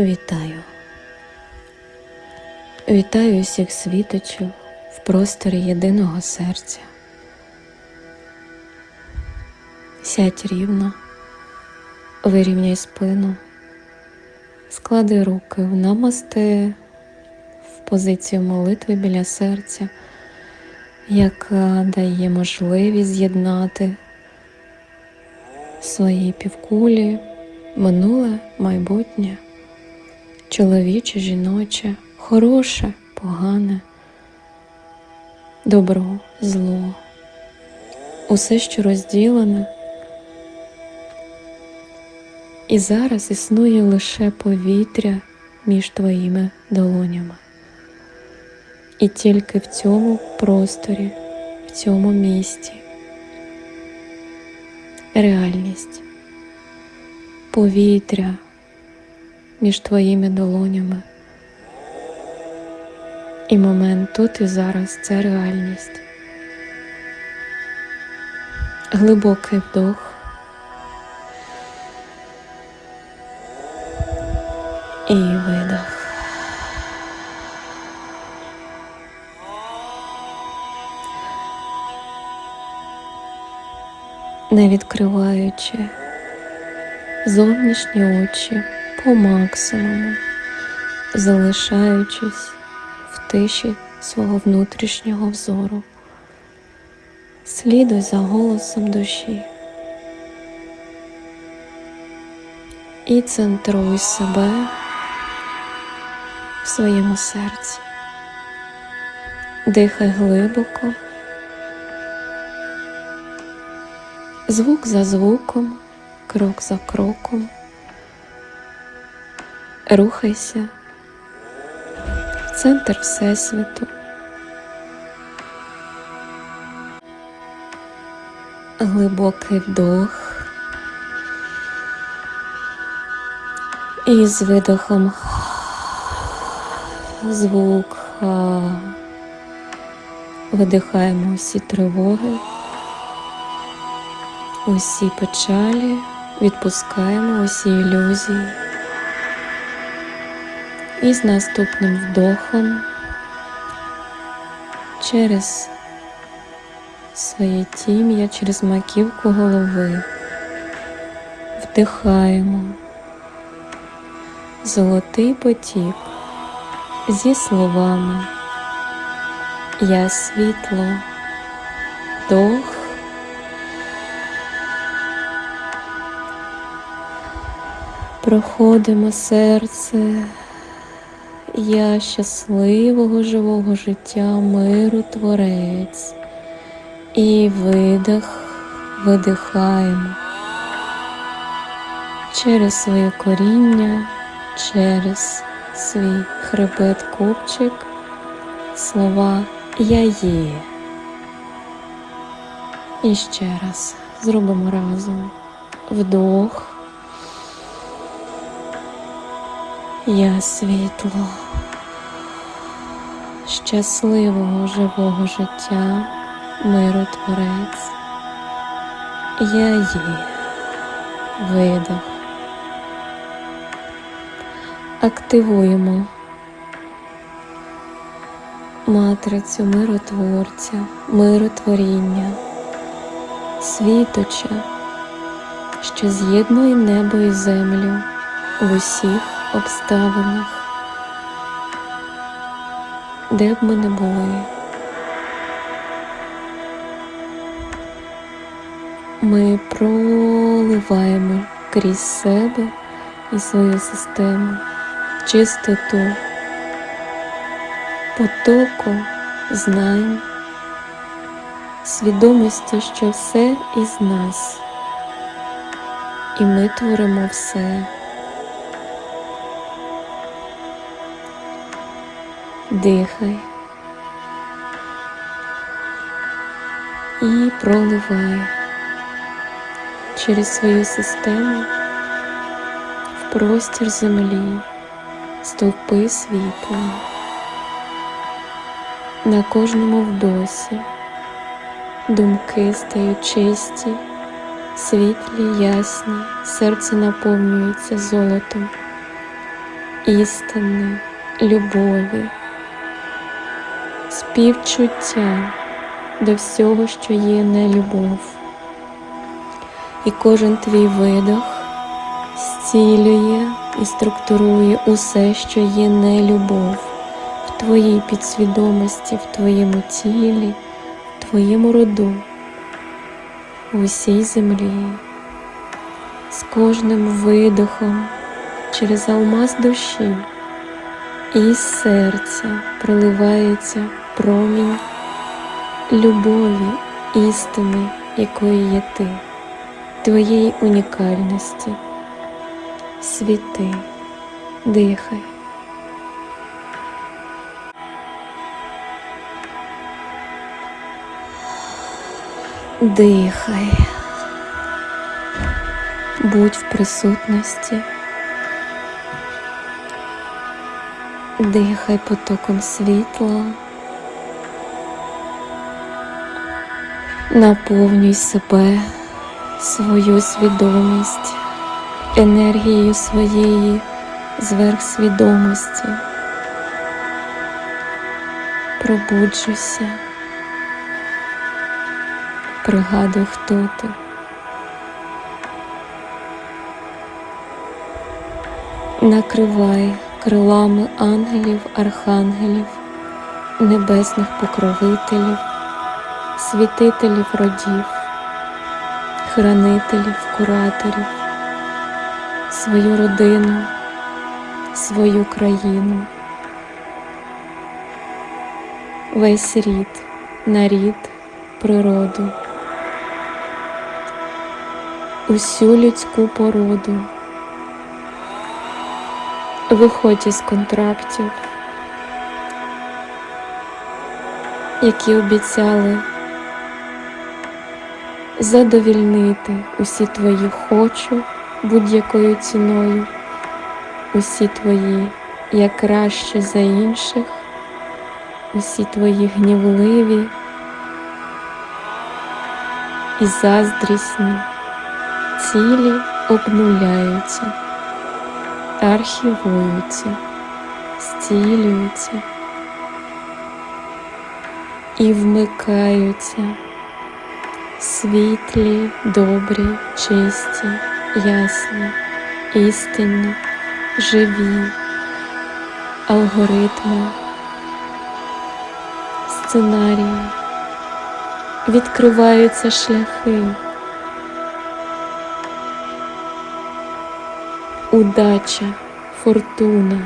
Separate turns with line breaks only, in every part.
Вітаю. Вітаю усіх світочів в просторі єдиного серця. Сядь рівно, вирівняй спину, склади руки в намасти в позицію молитви біля серця, яка дає можливість з'єднати свої півкулі, минуле, майбутнє чоловіче, жіноче, хороше, погане, добро, зло, усе, що розділене. І зараз існує лише повітря між твоїми долонями. І тільки в цьому просторі, в цьому місті реальність, повітря між твоїми долонями. І момент тут і зараз це реальність. Глибокий вдох. І видох. Не відкриваючи зовнішні очі по максимуму, залишаючись в тиші свого внутрішнього взору. Слідуй за голосом душі і центруй себе в своєму серці. Дихай глибоко, звук за звуком, крок за кроком. Рухайся в центр Всесвіту. Глибокий вдох. І з видохом звук. Видихаємо усі тривоги, усі печалі, відпускаємо усі ілюзії. І з наступним вдохом через своє тім'я, через маківку голови вдихаємо золотий потік зі словами Я світло, вдох, проходимо серце. Я щасливого живого життя, миру творець. І видих, видихаємо через своє коріння, через свій хребет копчик, слова Я є. І ще раз зробимо разом вдох. Я світло щасливого живого життя, миротворець. Я є видох. Активуємо матрицю миротворця, миротворіння, світоча, що з'єднує небо і землю в усіх обставинах, де б ми не були. Ми проливаємо крізь себе і свою систему чистоту, потоку знань, свідомості, що все із нас, і ми творимо все. Дихай і проливай через свою систему в простір землі, стовпи світла. На кожному вдосі думки стають чисті, світлі, ясні, серце наповнюється золотом. істини, любові, співчуття до всього, що є не любов. І кожен твій видох зцілює і структурує усе, що є не любов в твоїй підсвідомості, в твоєму тілі, в твоєму роду, в усій землі. З кожним видохом через алмаз душі і серця проливається промінь любові, істини, якою є ти, твоєї унікальності. Світи, дихай. Дихай, будь в присутності, дихай потоком світла, наповнюй себе, свою свідомість енергією своєї зверхсвідомості. Пробуджуйся, пригадуй, хто ти. Накривай крилами ангелів, архангелів, небесних покровителів, світителів родів, хранителів, кураторів, свою родину, свою країну, весь рід, нарід, природу, усю людську породу. Виходь із контрактів, які обіцяли задовільнити усі твої хочу будь-якою ціною, усі твої я краще за інших, усі твої гнівливі і заздрісні цілі обнуляються архівуються, зцілюються і вмикаються світлі, добрі, чисті, ясні, істинні, живі, алгоритми, сценарії, відкриваються шляхи. удача, фортуна.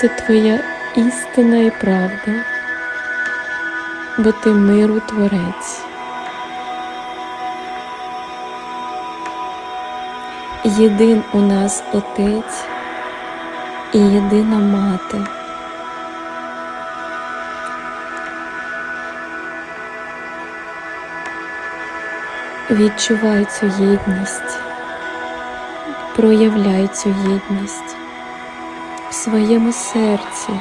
Це твоя істина і правда, бо ти миру творець. Єдин у нас Отець і єдина мати. Відчувай цю єдність, проявляй цю єдність в своєму серці,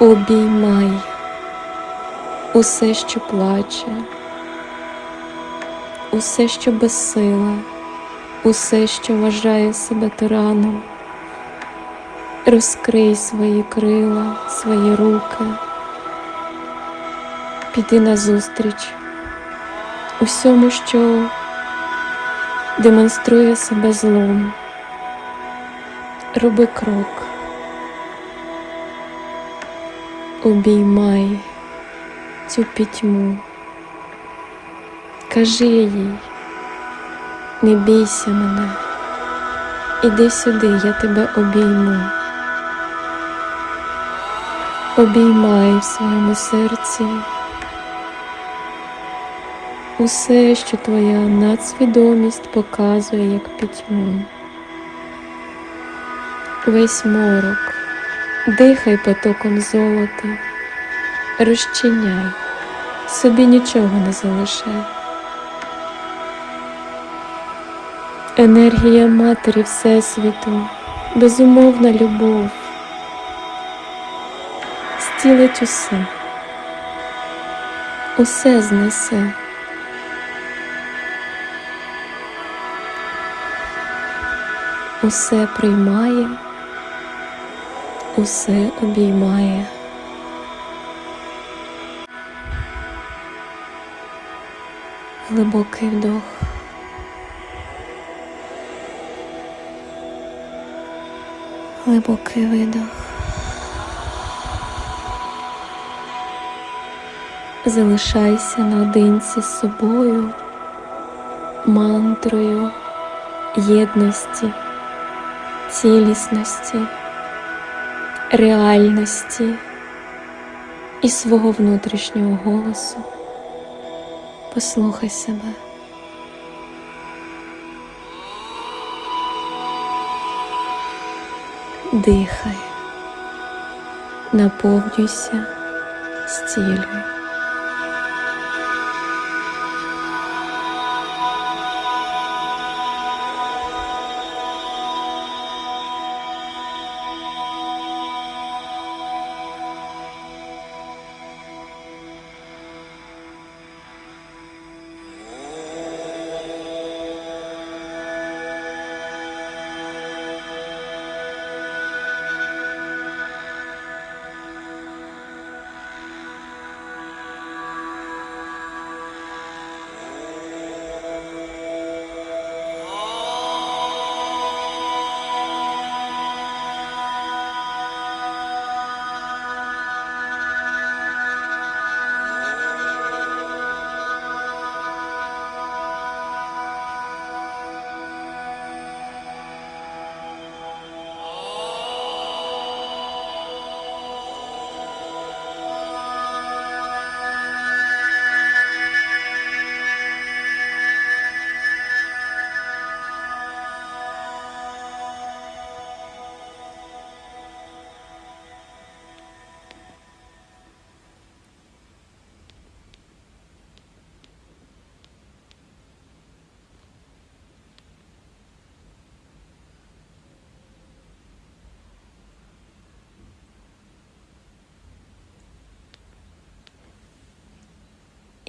обіймай усе, що плаче, усе, що безсила, усе, що вважає себе тираном, розкрий свої крила, свої руки. Піди назустріч усьому, що демонструє себе злом. Роби крок, обіймай цю пітьму, кажи їй, не бійся мене, іди сюди, я тебе обійму. Обіймай в своєму серці усе, що твоя надсвідомість показує як пітьму. Весь морок, дихай потоком золота, розчиняй, собі нічого не залишай. Енергія Матері Всесвіту, безумовна любов, стілить усе, усе знесе усе приймає, усе обіймає. Глибокий вдох. Глибокий видох. Залишайся наодинці з собою, мантрою єдності, цілісності, реальності і свого внутрішнього голосу. Послухай себе. Дихай, наповнюйся, зцілюй.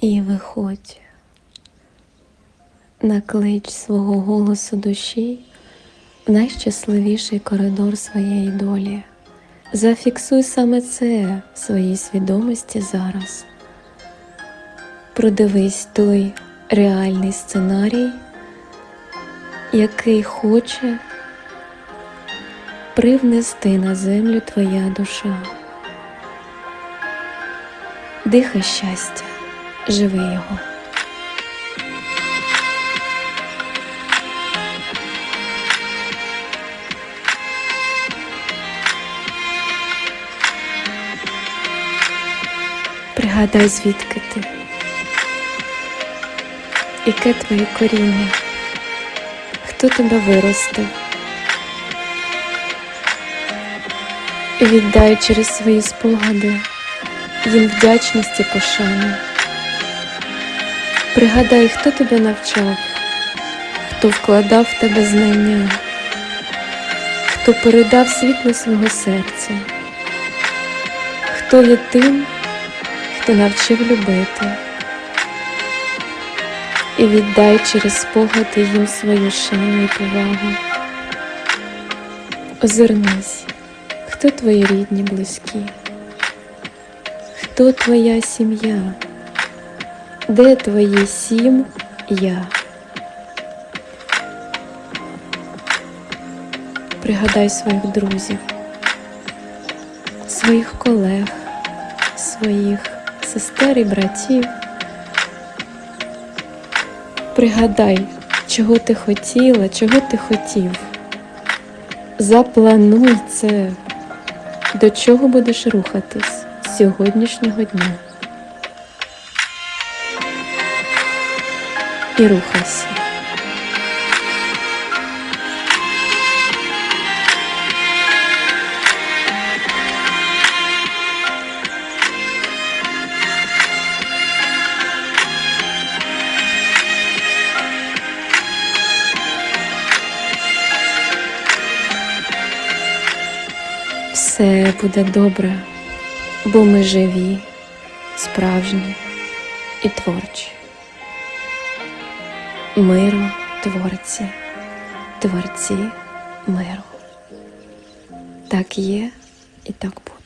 І виходь на клич свого голосу душі в найщасливіший коридор своєї долі. Зафіксуй саме це в своїй свідомості зараз. Продивись той реальний сценарій, який хоче привнести на землю твоя душа. Дихай щастя, живи його. Пригадай, звідки ти, яке твоє коріння, хто тебе виростив. І віддай через свої спогади їм вдячність і пошану. Пригадай, хто тебе навчав, хто вкладав в тебе знання, хто передав світло свого серця, хто є тим, хто навчив любити. І віддай через спогади їм свою шану і повагу. Озирнись, хто твої рідні близькі, хто твоя сім'я, де твої сім я. Пригадай своїх друзів, своїх колег, своїх сестер і братів. Пригадай, чого ти хотіла, чого ти хотів. Заплануй це, до чого будеш рухатись з сьогоднішнього дня. І рухайся. Все буде добре, бо ми живі, справжні і творчі. Миру творці, творці миру. Так є і так буде.